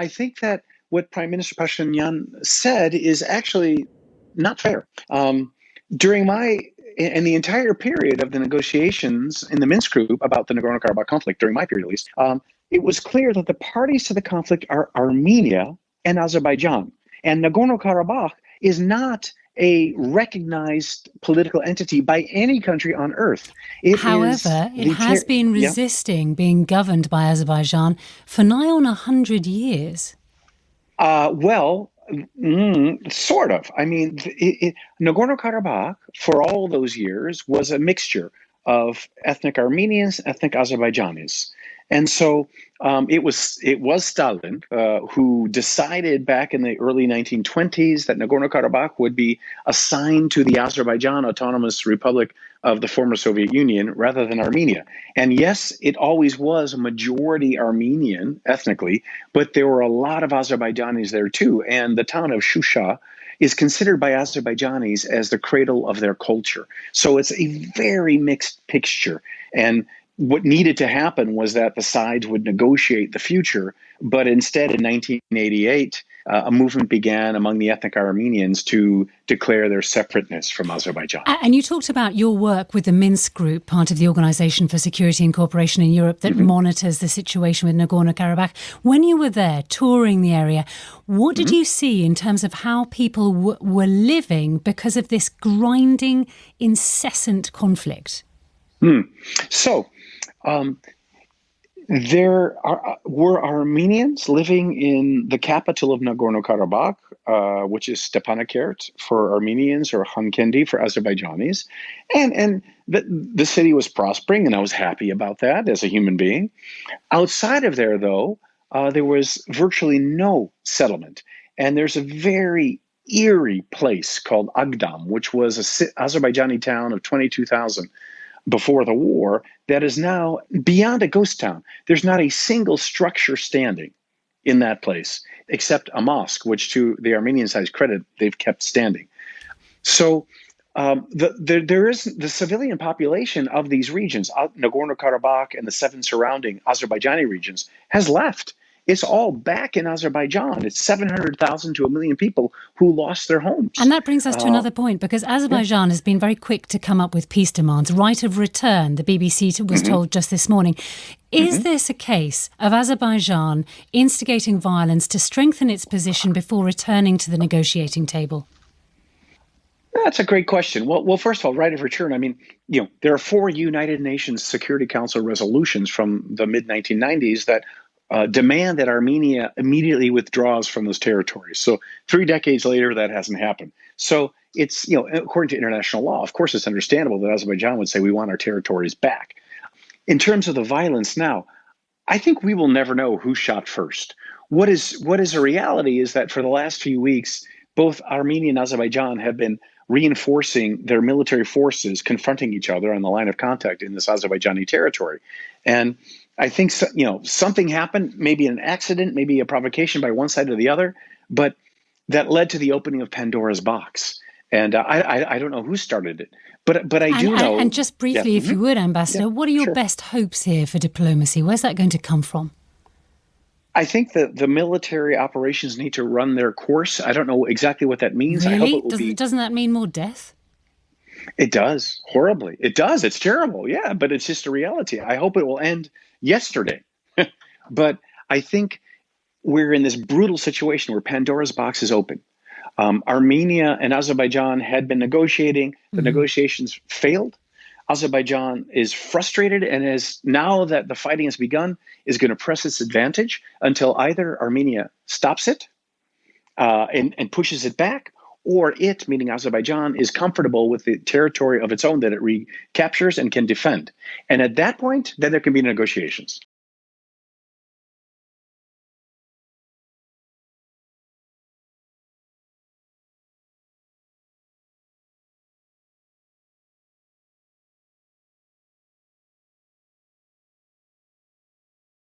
I think that what Prime Minister Pashinyan said is actually not fair. Um, during my and the entire period of the negotiations in the Minsk group about the Nagorno-Karabakh conflict, during my period at least, um, it was clear that the parties to the conflict are Armenia and Azerbaijan. And Nagorno-Karabakh is not a recognized political entity by any country on earth. It However, it has been resisting yeah. being governed by Azerbaijan for nigh on a hundred years. Uh, well, Mm, sort of. I mean, Nagorno Karabakh, for all those years, was a mixture of ethnic Armenians, ethnic Azerbaijanis. And so um, it was it was Stalin uh, who decided back in the early 1920s that Nagorno-Karabakh would be assigned to the Azerbaijan Autonomous Republic of the former Soviet Union rather than Armenia. And yes, it always was a majority Armenian ethnically, but there were a lot of Azerbaijanis there too. And the town of Shusha is considered by Azerbaijanis as the cradle of their culture. So it's a very mixed picture. And what needed to happen was that the sides would negotiate the future. But instead, in 1988, uh, a movement began among the ethnic Armenians to declare their separateness from Azerbaijan. And you talked about your work with the Minsk Group, part of the Organization for Security and Cooperation in Europe, that mm-hmm. monitors the situation with Nagorno Karabakh. When you were there touring the area, what did mm-hmm. you see in terms of how people w- were living because of this grinding, incessant conflict? Hmm. So, um, there are, were Armenians living in the capital of Nagorno Karabakh, uh, which is Stepanakert for Armenians or Khankendi for Azerbaijanis, and and the, the city was prospering, and I was happy about that as a human being. Outside of there, though, uh, there was virtually no settlement, and there's a very eerie place called Agdam, which was a Azerbaijani town of 22,000 before the war that is now beyond a ghost town. There's not a single structure standing in that place except a mosque, which to the Armenian side's credit, they've kept standing. So um, the, the, there is the civilian population of these regions, Nagorno Karabakh and the seven surrounding Azerbaijani regions, has left. It's all back in Azerbaijan. It's 700,000 to a million people who lost their homes. And that brings us to uh, another point because Azerbaijan yeah. has been very quick to come up with peace demands. Right of return, the BBC was mm-hmm. told just this morning. Is mm-hmm. this a case of Azerbaijan instigating violence to strengthen its position before returning to the negotiating table? That's a great question. Well, well, first of all, right of return. I mean, you know, there are four United Nations Security Council resolutions from the mid 1990s that uh, demand that Armenia immediately withdraws from those territories. So three decades later, that hasn't happened. So it's you know according to international law, of course, it's understandable that Azerbaijan would say we want our territories back. In terms of the violence now, I think we will never know who shot first. What is what is a reality is that for the last few weeks, both Armenia and Azerbaijan have been reinforcing their military forces confronting each other on the line of contact in this Azerbaijani territory. And I think so, you know something happened, maybe an accident, maybe a provocation by one side or the other, but that led to the opening of Pandora's box. And uh, I, I, I don't know who started it, but but I do and, know. And just briefly, yeah. if you mm-hmm. would, Ambassador, yeah, what are your sure. best hopes here for diplomacy? Where's that going to come from? I think that the military operations need to run their course. I don't know exactly what that means. Really? I hope it will doesn't, be. Doesn't that mean more death? It does horribly. It does. It's terrible. Yeah, but it's just a reality. I hope it will end yesterday. but I think we're in this brutal situation where Pandora's box is open. Um, Armenia and Azerbaijan had been negotiating. The mm-hmm. negotiations failed. Azerbaijan is frustrated and is now that the fighting has begun, is going to press its advantage until either Armenia stops it uh, and, and pushes it back, or it, meaning Azerbaijan, is comfortable with the territory of its own that it recaptures and can defend. And at that point, then there can be negotiations.